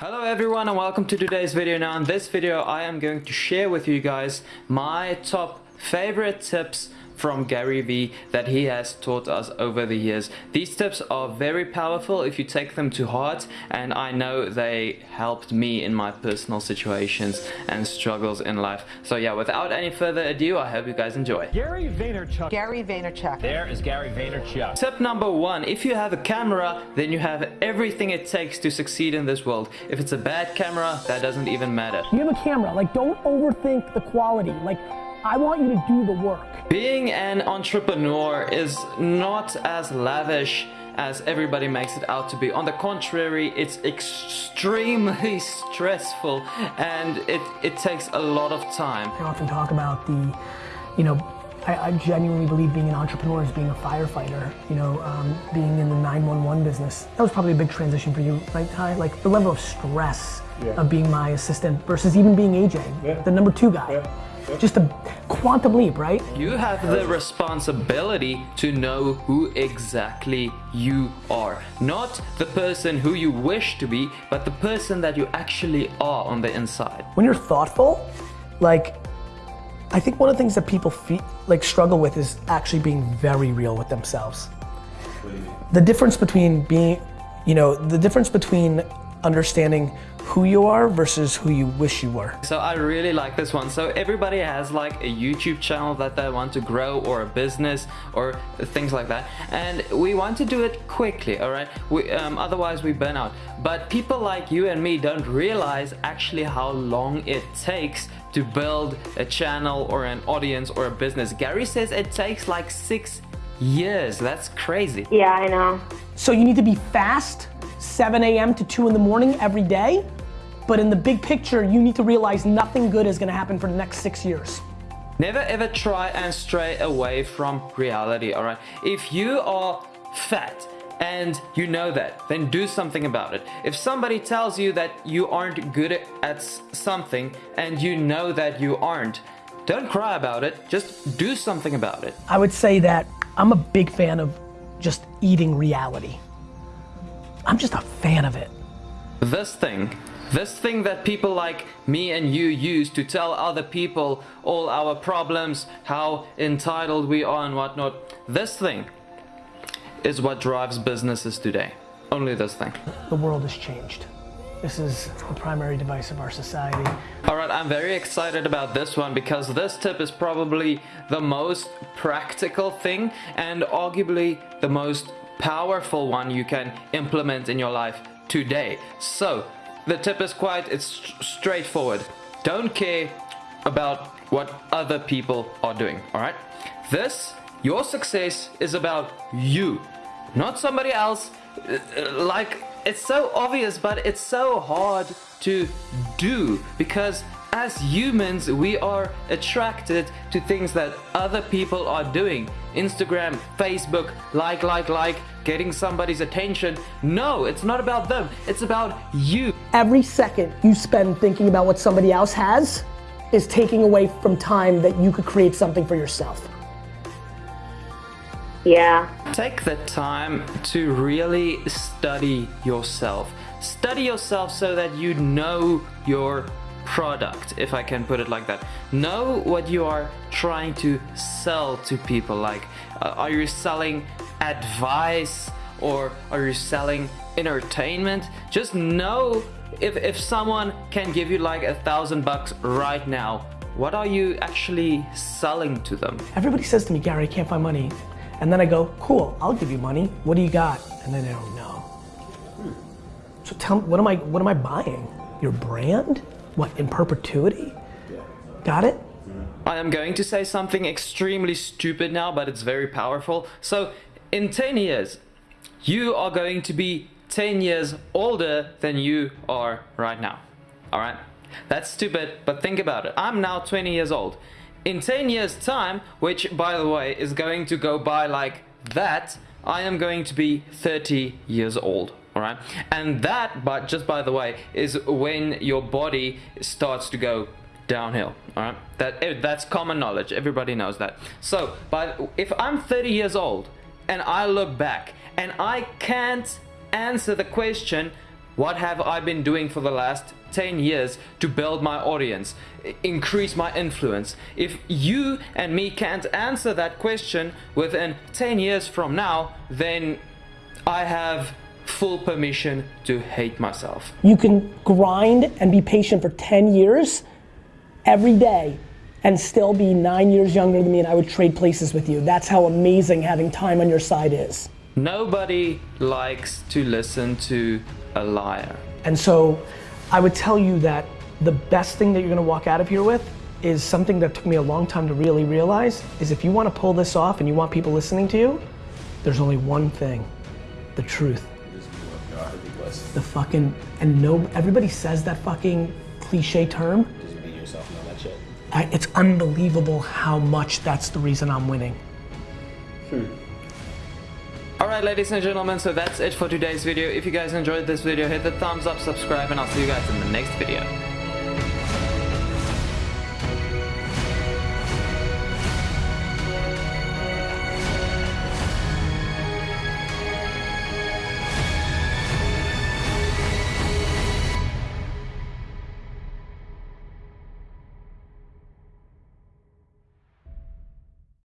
Hello everyone and welcome to today's video. Now in this video I am going to share with you guys my top favorite tips from Gary Vee that he has taught us over the years. These tips are very powerful if you take them to heart and I know they helped me in my personal situations and struggles in life. So yeah, without any further ado, I hope you guys enjoy. Gary Vaynerchuk. Gary Vaynerchuk. There is Gary Vaynerchuk. Tip number one, if you have a camera, then you have everything it takes to succeed in this world. If it's a bad camera, that doesn't even matter. You have a camera, like don't overthink the quality. Like I want you to do the work. Being an entrepreneur is not as lavish as everybody makes it out to be. On the contrary, it's extremely stressful and it, it takes a lot of time. I often talk about the, you know, I, I genuinely believe being an entrepreneur is being a firefighter, you know, um, being in the 911 business. That was probably a big transition for you, right, Ty? Like the level of stress yeah. of being my assistant versus even being AJ, yeah. the number two guy. Yeah just a quantum leap, right? You have the responsibility to know who exactly you are. Not the person who you wish to be, but the person that you actually are on the inside. When you're thoughtful, like, I think one of the things that people feel, like struggle with is actually being very real with themselves. The difference between being, you know, the difference between understanding who you are versus who you wish you were. So I really like this one. So everybody has like a YouTube channel that they want to grow or a business or things like that. And we want to do it quickly, all right? We, um, otherwise we burn out. But people like you and me don't realize actually how long it takes to build a channel or an audience or a business. Gary says it takes like six years. That's crazy. Yeah, I know. So you need to be fast 7 a.m. to 2 in the morning every day. But in the big picture, you need to realize nothing good is gonna happen for the next six years. Never ever try and stray away from reality, alright? If you are fat and you know that, then do something about it. If somebody tells you that you aren't good at something and you know that you aren't, don't cry about it, just do something about it. I would say that I'm a big fan of just eating reality. I'm just a fan of it. This thing, this thing that people like me and you use to tell other people all our problems, how entitled we are and whatnot, this thing is what drives businesses today. Only this thing. The world has changed. This is the primary device of our society. Alright, I'm very excited about this one because this tip is probably the most practical thing and arguably the most powerful one you can implement in your life today. So the tip is quite, it's straightforward. Don't care about what other people are doing, all right? This, your success is about you, not somebody else. Uh, like, it's so obvious, but it's so hard to do because as humans, we are attracted to things that other people are doing. Instagram, Facebook, like, like, like, getting somebody's attention. No, it's not about them. It's about you. Every second you spend thinking about what somebody else has is taking away from time that you could create something for yourself. Yeah. Take the time to really study yourself. Study yourself so that you know your product, if I can put it like that. Know what you are trying to sell to people. Like, uh, are you selling advice or are you selling entertainment? Just know if, if someone can give you like a thousand bucks right now, what are you actually selling to them? Everybody says to me, Gary, I can't find money. And then I go, cool, I'll give you money. What do you got? And then they don't know. So tell me, what am I, what am I buying? Your brand? What, in perpetuity? Got it? I am going to say something extremely stupid now, but it's very powerful. So, in 10 years, you are going to be 10 years older than you are right now. Alright? That's stupid, but think about it. I'm now 20 years old. In 10 years time, which by the way is going to go by like that, I am going to be 30 years old right? And that but just by the way is when your body starts to go downhill. All right? That eh, that's common knowledge. Everybody knows that. So but if i'm 30 years old and i look back and i can't answer the question what have I been doing for the last 10 years to build my audience, increase my influence? If you and me can't answer that question within 10 years from now, then I have full permission to hate myself. You can grind and be patient for 10 years every day and still be nine years younger than me and I would trade places with you. That's how amazing having time on your side is. Nobody likes to listen to a liar. And so I would tell you that the best thing that you're gonna walk out of here with is something that took me a long time to really realize is if you wanna pull this off and you want people listening to you, there's only one thing, the truth. The fucking, and no, everybody says that fucking cliche term. Just be yourself and all that shit. I, it's unbelievable how much that's the reason I'm winning. Hmm. Alright ladies and gentlemen, so that's it for today's video. If you guys enjoyed this video, hit the thumbs up, subscribe, and I'll see you guys in the next video.